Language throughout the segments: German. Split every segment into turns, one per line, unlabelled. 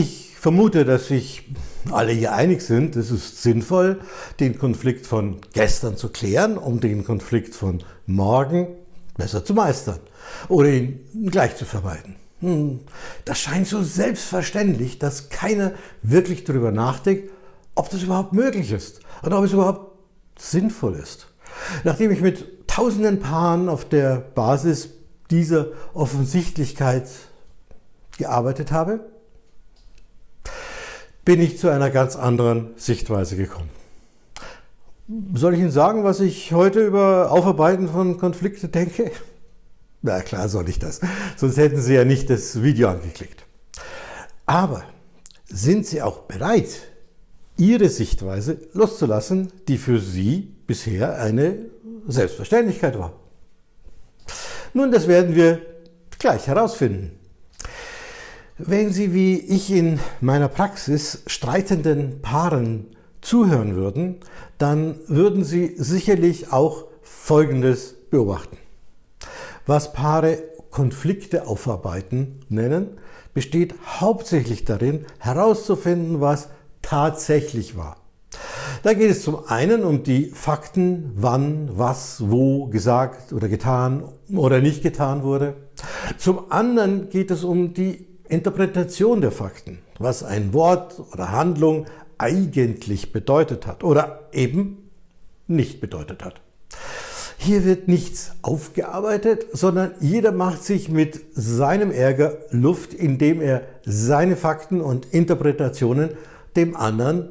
Ich vermute, dass sich alle hier einig sind, es ist sinnvoll, den Konflikt von gestern zu klären, um den Konflikt von morgen besser zu meistern oder ihn gleich zu vermeiden. Hm, das scheint so selbstverständlich, dass keiner wirklich darüber nachdenkt, ob das überhaupt möglich ist und ob es überhaupt sinnvoll ist. Nachdem ich mit tausenden Paaren auf der Basis dieser Offensichtlichkeit gearbeitet habe, bin ich zu einer ganz anderen Sichtweise gekommen. Soll ich Ihnen sagen, was ich heute über Aufarbeiten von Konflikten denke? Na klar soll ich das, sonst hätten Sie ja nicht das Video angeklickt. Aber sind Sie auch bereit, Ihre Sichtweise loszulassen, die für Sie bisher eine Selbstverständlichkeit war? Nun, das werden wir gleich herausfinden. Wenn Sie wie ich in meiner Praxis streitenden Paaren zuhören würden, dann würden Sie sicherlich auch Folgendes beobachten. Was Paare Konflikte aufarbeiten nennen, besteht hauptsächlich darin, herauszufinden, was tatsächlich war. Da geht es zum einen um die Fakten, wann, was, wo gesagt oder getan oder nicht getan wurde. Zum anderen geht es um die Interpretation der Fakten, was ein Wort oder Handlung eigentlich bedeutet hat oder eben nicht bedeutet hat. Hier wird nichts aufgearbeitet, sondern jeder macht sich mit seinem Ärger Luft, indem er seine Fakten und Interpretationen dem anderen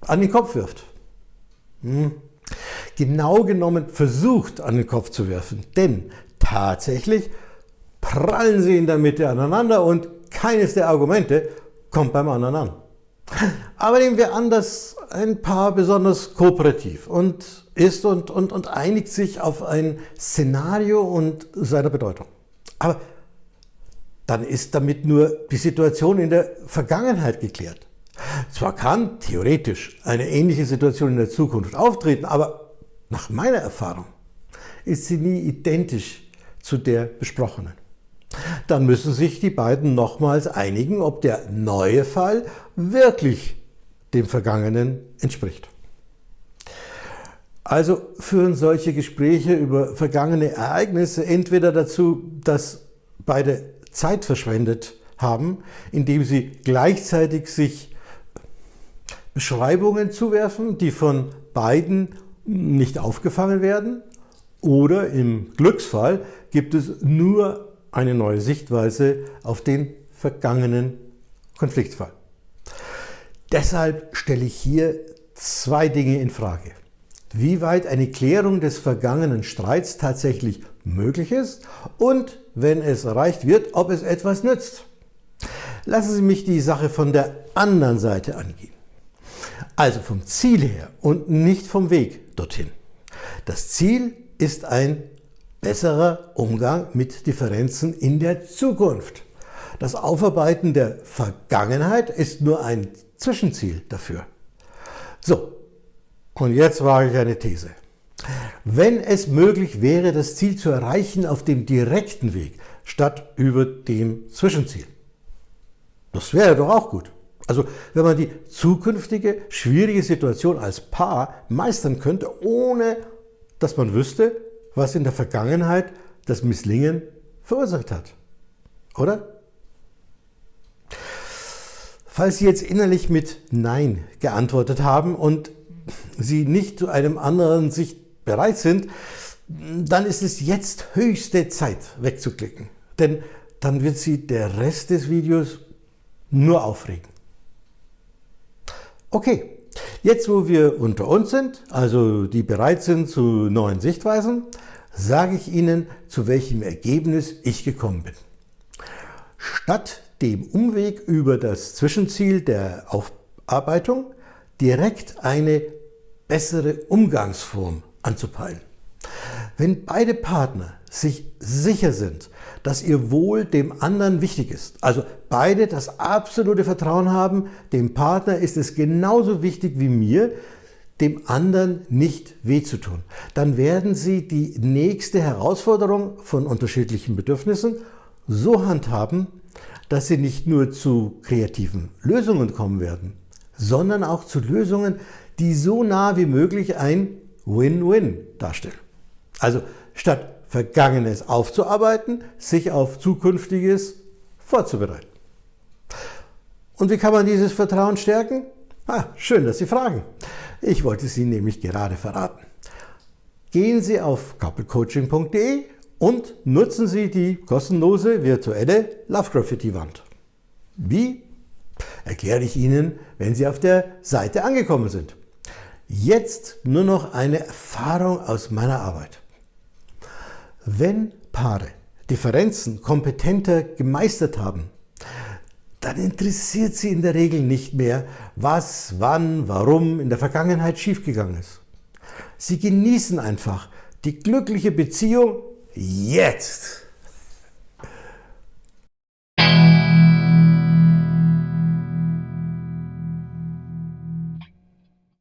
an den Kopf wirft. Hm. Genau genommen versucht an den Kopf zu werfen, denn tatsächlich prallen sie in der Mitte aneinander und keines der Argumente kommt beim anderen an. Aber nehmen wir an, dass ein Paar besonders kooperativ und ist und, und, und einigt sich auf ein Szenario und seine Bedeutung. Aber dann ist damit nur die Situation in der Vergangenheit geklärt. Zwar kann theoretisch eine ähnliche Situation in der Zukunft auftreten, aber nach meiner Erfahrung ist sie nie identisch zu der besprochenen. Dann müssen sich die beiden nochmals einigen, ob der neue Fall wirklich dem Vergangenen entspricht. Also führen solche Gespräche über vergangene Ereignisse entweder dazu, dass beide Zeit verschwendet haben, indem sie gleichzeitig sich Beschreibungen zuwerfen, die von beiden nicht aufgefangen werden, oder im Glücksfall gibt es nur eine neue Sichtweise auf den vergangenen Konfliktfall. Deshalb stelle ich hier zwei Dinge in Frage. Wie weit eine Klärung des vergangenen Streits tatsächlich möglich ist und, wenn es erreicht wird, ob es etwas nützt. Lassen Sie mich die Sache von der anderen Seite angehen. Also vom Ziel her und nicht vom Weg dorthin. Das Ziel ist ein besserer Umgang mit Differenzen in der Zukunft. Das Aufarbeiten der Vergangenheit ist nur ein Zwischenziel dafür. So, und jetzt wage ich eine These. Wenn es möglich wäre, das Ziel zu erreichen auf dem direkten Weg, statt über dem Zwischenziel. Das wäre doch auch gut. Also wenn man die zukünftige schwierige Situation als Paar meistern könnte, ohne dass man wüsste, was in der Vergangenheit das Misslingen verursacht hat. Oder? Falls Sie jetzt innerlich mit Nein geantwortet haben und Sie nicht zu einem anderen Sicht bereit sind, dann ist es jetzt höchste Zeit wegzuklicken. Denn dann wird Sie der Rest des Videos nur aufregen. Okay, jetzt wo wir unter uns sind, also die bereit sind zu neuen Sichtweisen, sage ich Ihnen, zu welchem Ergebnis ich gekommen bin. Statt dem Umweg über das Zwischenziel der Aufarbeitung direkt eine bessere Umgangsform anzupeilen. Wenn beide Partner sich sicher sind, dass ihr Wohl dem anderen wichtig ist, also beide das absolute Vertrauen haben, dem Partner ist es genauso wichtig wie mir, dem anderen nicht weh zu tun, dann werden sie die nächste Herausforderung von unterschiedlichen Bedürfnissen so handhaben, dass Sie nicht nur zu kreativen Lösungen kommen werden, sondern auch zu Lösungen, die so nah wie möglich ein Win-Win darstellen. Also statt Vergangenes aufzuarbeiten, sich auf Zukünftiges vorzubereiten. Und wie kann man dieses Vertrauen stärken? Ah, schön, dass Sie fragen. Ich wollte Ihnen nämlich gerade verraten. Gehen Sie auf couplecoaching.de und nutzen Sie die kostenlose virtuelle Love Graffiti Wand. Wie? Erkläre ich Ihnen, wenn Sie auf der Seite angekommen sind. Jetzt nur noch eine Erfahrung aus meiner Arbeit. Wenn Paare Differenzen kompetenter gemeistert haben, dann interessiert sie in der Regel nicht mehr, was, wann, warum in der Vergangenheit schiefgegangen ist. Sie genießen einfach die glückliche Beziehung jetzt.